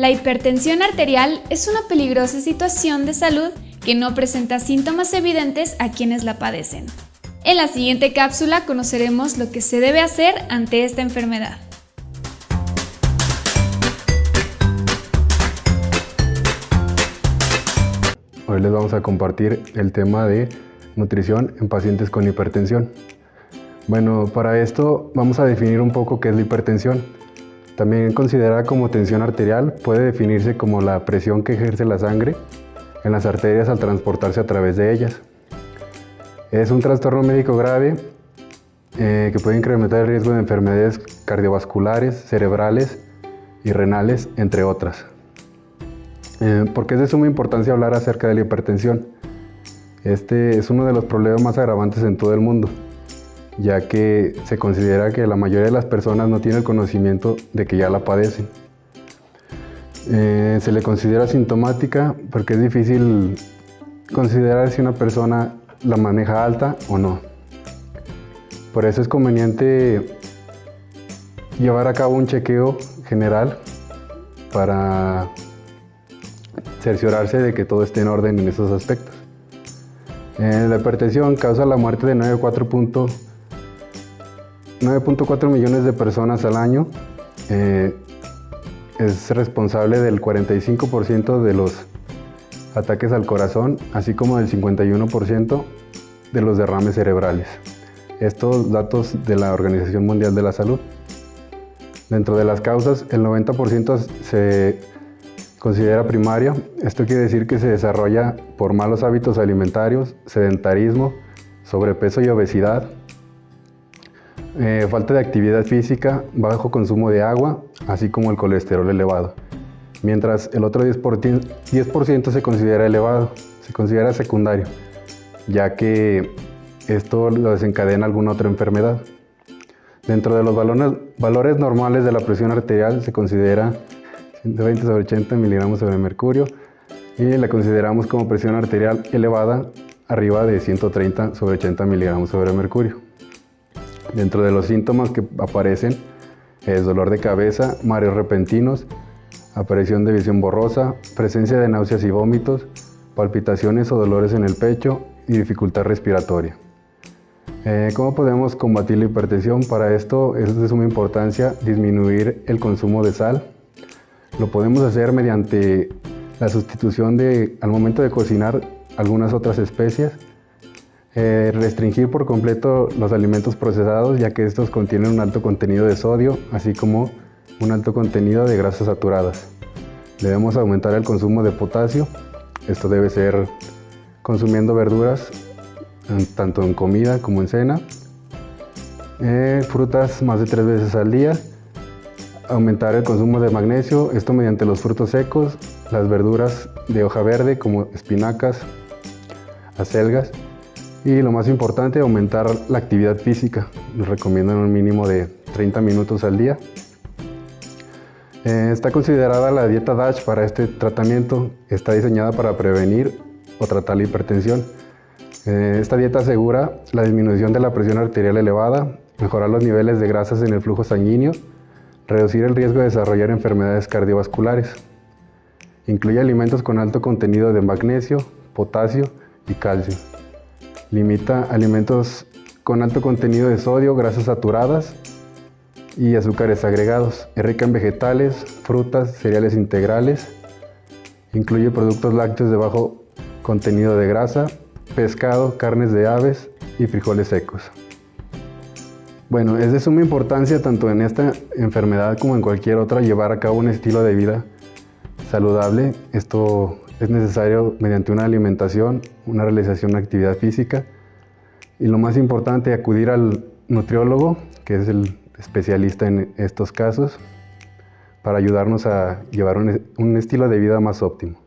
La hipertensión arterial es una peligrosa situación de salud que no presenta síntomas evidentes a quienes la padecen. En la siguiente cápsula conoceremos lo que se debe hacer ante esta enfermedad. Hoy les vamos a compartir el tema de nutrición en pacientes con hipertensión. Bueno, para esto vamos a definir un poco qué es la hipertensión. También considerada como tensión arterial, puede definirse como la presión que ejerce la sangre en las arterias al transportarse a través de ellas. Es un trastorno médico grave eh, que puede incrementar el riesgo de enfermedades cardiovasculares, cerebrales y renales, entre otras. Eh, porque es de suma importancia hablar acerca de la hipertensión. Este es uno de los problemas más agravantes en todo el mundo, ya que se considera que la mayoría de las personas no tiene el conocimiento de que ya la padecen. Eh, se le considera sintomática porque es difícil considerar si una persona la maneja alta o no. Por eso es conveniente llevar a cabo un chequeo general para cerciorarse de que todo esté en orden en esos aspectos. Eh, la hipertensión causa la muerte de 9.4 millones de personas al año. Eh, es responsable del 45% de los ataques al corazón, así como del 51% de los derrames cerebrales. Estos datos de la Organización Mundial de la Salud. Dentro de las causas, el 90% se considera primaria. Esto quiere decir que se desarrolla por malos hábitos alimentarios, sedentarismo, sobrepeso y obesidad, eh, falta de actividad física, bajo consumo de agua, así como el colesterol elevado. Mientras el otro 10%, 10 se considera elevado, se considera secundario, ya que esto lo desencadena alguna otra enfermedad. Dentro de los valores, valores normales de la presión arterial se considera 120 sobre 80 miligramos sobre mercurio y la consideramos como presión arterial elevada arriba de 130 sobre 80 miligramos sobre mercurio. Dentro de los síntomas que aparecen es dolor de cabeza, mareos repentinos, aparición de visión borrosa, presencia de náuseas y vómitos, palpitaciones o dolores en el pecho y dificultad respiratoria. Eh, ¿Cómo podemos combatir la hipertensión? Para esto es de suma importancia disminuir el consumo de sal, lo podemos hacer mediante la sustitución de, al momento de cocinar, algunas otras especias. Eh, restringir por completo los alimentos procesados, ya que estos contienen un alto contenido de sodio, así como un alto contenido de grasas saturadas. Debemos aumentar el consumo de potasio. Esto debe ser consumiendo verduras, tanto en comida como en cena. Eh, frutas más de tres veces al día aumentar el consumo de magnesio, esto mediante los frutos secos, las verduras de hoja verde como espinacas, acelgas y lo más importante, aumentar la actividad física. Nos recomiendan un mínimo de 30 minutos al día. Eh, está considerada la dieta DASH para este tratamiento. Está diseñada para prevenir o tratar la hipertensión. Eh, esta dieta asegura la disminución de la presión arterial elevada, mejorar los niveles de grasas en el flujo sanguíneo, Reducir el riesgo de desarrollar enfermedades cardiovasculares. Incluye alimentos con alto contenido de magnesio, potasio y calcio. Limita alimentos con alto contenido de sodio, grasas saturadas y azúcares agregados. Es rica en vegetales, frutas, cereales integrales. Incluye productos lácteos de bajo contenido de grasa, pescado, carnes de aves y frijoles secos. Bueno, es de suma importancia tanto en esta enfermedad como en cualquier otra llevar a cabo un estilo de vida saludable. Esto es necesario mediante una alimentación, una realización de actividad física y lo más importante, acudir al nutriólogo, que es el especialista en estos casos, para ayudarnos a llevar un, un estilo de vida más óptimo.